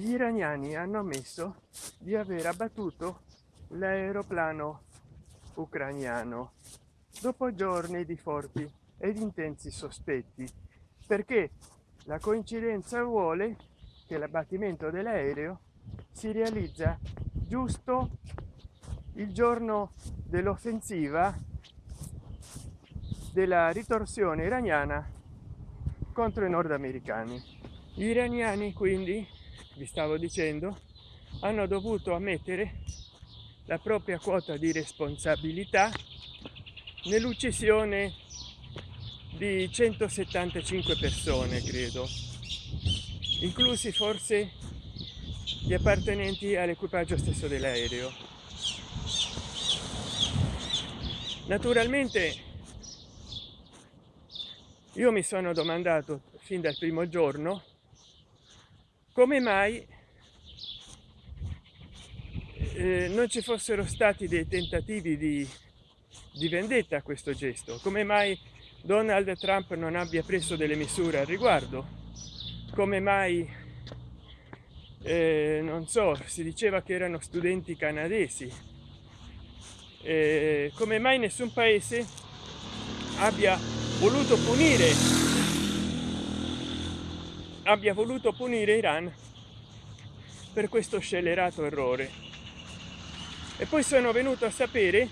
gli iraniani hanno ammesso di aver abbattuto l'aeroplano ucraniano dopo giorni di forti ed intensi sospetti perché la coincidenza vuole che l'abbattimento dell'aereo si realizza giusto il giorno dell'offensiva della ritorsione iraniana contro i nordamericani. Gli iraniani quindi vi stavo dicendo hanno dovuto ammettere la propria quota di responsabilità nell'uccisione di 175 persone credo inclusi forse gli appartenenti all'equipaggio stesso dell'aereo. Naturalmente io mi sono domandato fin dal primo giorno come mai eh, non ci fossero stati dei tentativi di, di vendetta a questo gesto? Come mai donald trump non abbia preso delle misure al riguardo? Come mai eh, non so si diceva che erano studenti canadesi? Eh, come mai nessun paese abbia voluto punire abbia voluto punire iran per questo scellerato errore. E poi sono venuto a sapere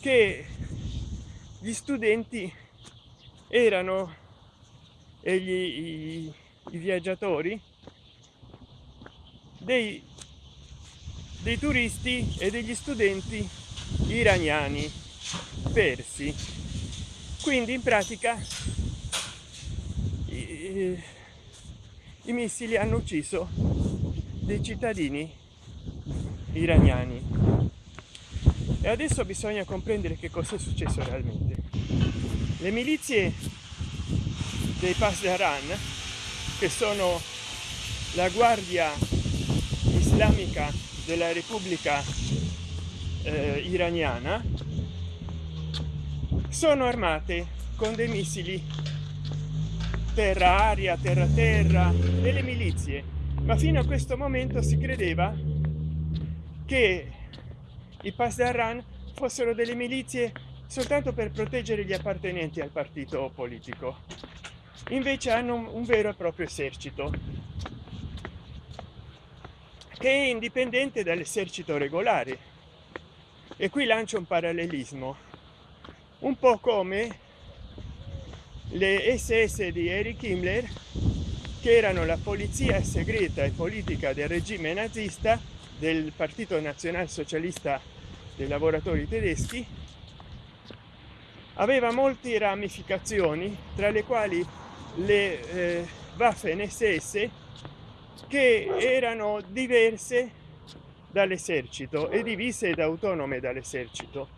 che gli studenti erano e gli, i, i viaggiatori dei, dei turisti e degli studenti iraniani persi. Quindi in pratica i, missili hanno ucciso dei cittadini iraniani. E adesso bisogna comprendere che cosa è successo realmente. Le milizie dei Pasdaran che sono la guardia islamica della repubblica eh, iraniana sono armate con dei missili terra aria terra terra delle milizie. Ma fino a questo momento si credeva che i Pasdaran fossero delle milizie soltanto per proteggere gli appartenenti al partito politico. Invece hanno un vero e proprio esercito che è indipendente dall'esercito regolare. E qui lancio un parallelismo un po come le ss di eric himmler che erano la polizia segreta e politica del regime nazista del partito nazionalsocialista dei lavoratori tedeschi aveva molte ramificazioni tra le quali le eh, waffen ss che erano diverse dall'esercito e divise ed autonome dall'esercito.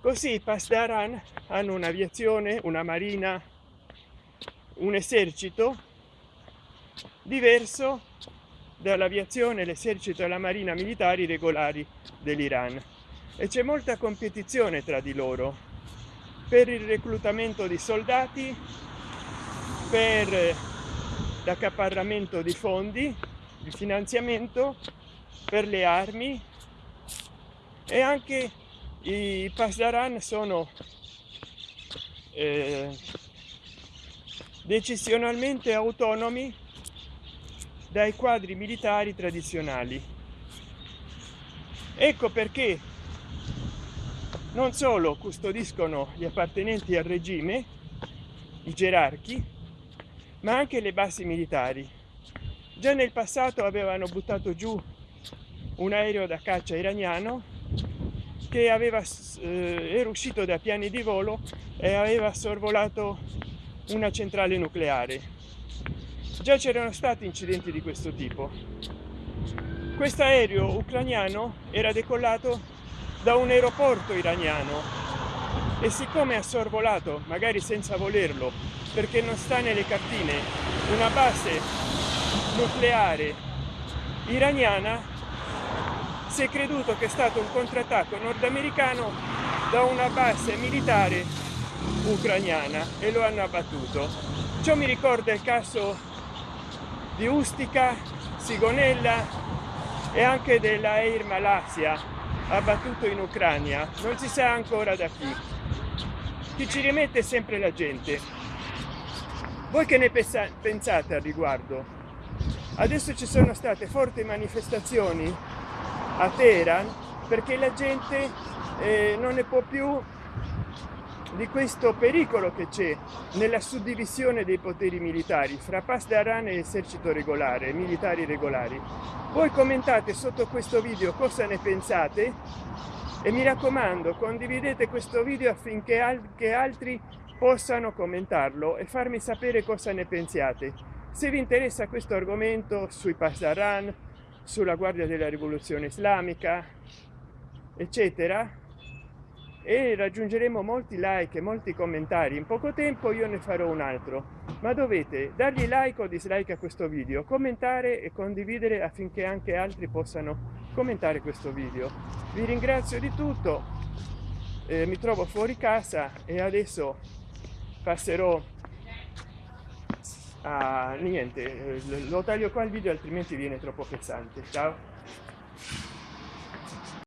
Così i pasdaran hanno un'aviazione una marina un esercito diverso dall'aviazione l'esercito e la marina militari regolari dell'iran. E c'è molta competizione tra di loro per il reclutamento di soldati per l'accaparramento di fondi il finanziamento per le armi e anche i pasdaran sono eh, decisionalmente autonomi dai quadri militari tradizionali. Ecco perché non solo custodiscono gli appartenenti al regime i gerarchi ma anche le basi militari. Già nel passato avevano buttato giù un aereo da caccia iraniano che aveva eh, era uscito da piani di volo e aveva sorvolato una centrale nucleare. Già c'erano stati incidenti di questo tipo. Questo aereo ucraniano era decollato da un aeroporto iraniano. E siccome ha sorvolato magari senza volerlo perché non sta nelle cartine una base nucleare iraniana si è creduto che è stato un contrattacco nordamericano da una base militare ucraniana e lo hanno abbattuto. Ciò mi ricorda il caso di ustica sigonella e anche della air malaysia abbattuto in ucraina non si sa ancora da chi. Chi ci rimette sempre la gente. Voi che ne pensate al riguardo? Adesso ci sono state forti manifestazioni a teheran perché la gente eh, non ne può più di questo pericolo che c'è nella suddivisione dei poteri militari fra Pasdaran e esercito regolare militari regolari. Voi commentate sotto questo video cosa ne pensate e mi raccomando condividete questo video affinché anche altri possano commentarlo e farmi sapere cosa ne pensiate. Se vi interessa questo argomento sui Pasdaran sulla guardia della rivoluzione islamica eccetera e raggiungeremo molti like e molti commentari. In poco tempo io ne farò un altro. Ma dovete dargli like o dislike a questo video commentare e condividere affinché anche altri possano commentare questo video. Vi ringrazio di tutto eh, mi trovo fuori casa e adesso passerò a niente lo taglio qua il video altrimenti viene troppo pesante. Ciao